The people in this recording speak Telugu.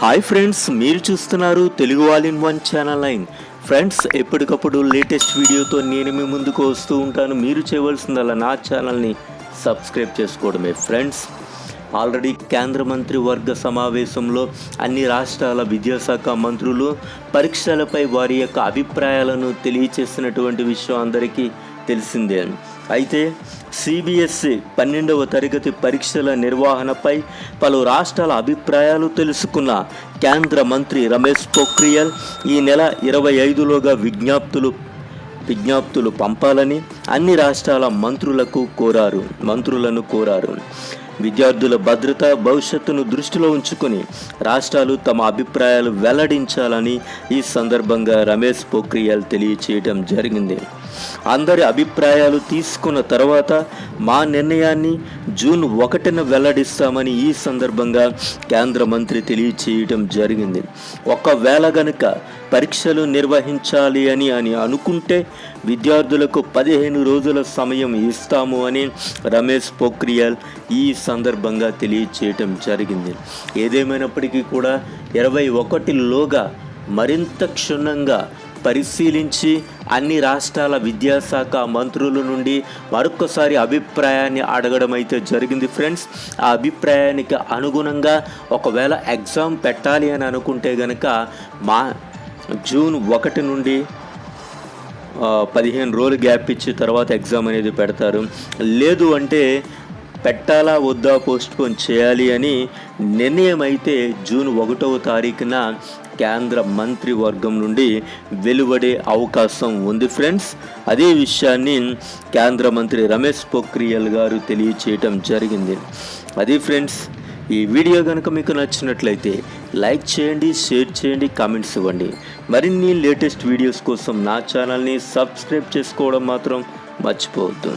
హాయ్ ఫ్రెండ్స్ మీరు చూస్తున్నారు Telugu all in one channel line friends ఎప్పటికప్పుడు లేటెస్ట్ వీడియోతో నేను మీ ముందుకు వస్తూ ఉంటాను. మీరు చేయవలసిందల్లా నా ఛానల్ని సబ్స్క్రైబ్ చేసుకోవడమే. ఫ్రెండ్స్ ఆల్రెడీ కేంద్ర మంత్రి వర్గ సమావేశంలో అన్ని రాష్ట్రాల విద్యాశాఖ మంత్రులు పరీక్షలపై వారి యొక్క అభిప్రాయాలను తెలియచేసినటువంటి విషయం అందరికీ తెలిసిందే అయితే సిబిఎస్ఈ పన్నెండవ తరగతి పరీక్షల నిర్వహణపై పలు రాష్ట్రాల అభిప్రాయాలు తెలుసుకున్న కేంద్ర మంత్రి రమేష్ పోఖ్రియల్ ఈ నెల ఇరవై ఐదులోగా విజ్ఞప్తులు విజ్ఞప్తులు పంపాలని అన్ని రాష్ట్రాల మంత్రులకు కోరారు మంత్రులను కోరారు. విద్యార్థుల భద్రత భవిష్యత్తును దృష్టిలో ఉంచుకొని రాష్ట్రాలు తమ అభిప్రాయాలు వెల్లడించాలని ఈ సందర్భంగా రమేష్ పోఖ్రియాల్ తెలియచేయడం జరిగింది. అందరి అభిప్రాయాలు తీసుకున్న తర్వాత మా నిర్ణయాన్ని జూన్ ఒకటిన వెల్లడిస్తామని ఈ సందర్భంగా కేంద్ర మంత్రి తెలియచేయడం జరిగింది. ఒకవేళ గనుక పరీక్షలు నిర్వహించాలి అని అని అనుకుంటే విద్యార్థులకు పదిహేను రోజుల సమయం ఇస్తాము అని రమేష్ పోఖ్రియాల్ ఈ సందర్భంగా తెలియచేయటం జరిగింది. ఏదేమైనప్పటికీ కూడా ఇరవై ఒకటిలోగా మరింత క్షుణ్ణంగా పరిశీలించి అన్ని రాష్ట్రాల విద్యాశాఖ మంత్రుల నుండి మరొకసారి అభిప్రాయాన్ని అడగడం అయితే జరిగింది ఫ్రెండ్స్. ఆ అభిప్రాయానికి అనుగుణంగా ఒకవేళ ఎగ్జామ్ పెట్టాలి అని అనుకుంటే గనక మా జూన్ ఒకటి నుండి పదిహేను రోజులు గ్యాప్ ఇచ్చి తర్వాత ఎగ్జామ్ అనేది పెడతారు. లేదు అంటే పెట్టాలా వద్దా పోస్ట్పోన్ చేయాలి అని నిర్ణయం అయితే జూన్ ఒకటవ తారీఖున కేంద్ర మంత్రివర్గం నుండి వెలువడే అవకాశం ఉంది ఫ్రెండ్స్. అదే విషయాన్ని కేంద్ర మంత్రి రమేష్ పొఖ్రియాల్ గారు తెలియచేయటం జరిగింది. అది ఫ్రెండ్స్ ఈ వీడియో కనుక మీకు నచ్చినట్లయితే లైక్ చేయండి షేర్ చేయండి కామెంట్స్ ఇవ్వండి. మరిన్ని లేటెస్ట్ వీడియోస్ కోసం నా ఛానల్ని సబ్స్క్రైబ్ చేసుకోవడం మాత్రం మర్చిపోవద్దు.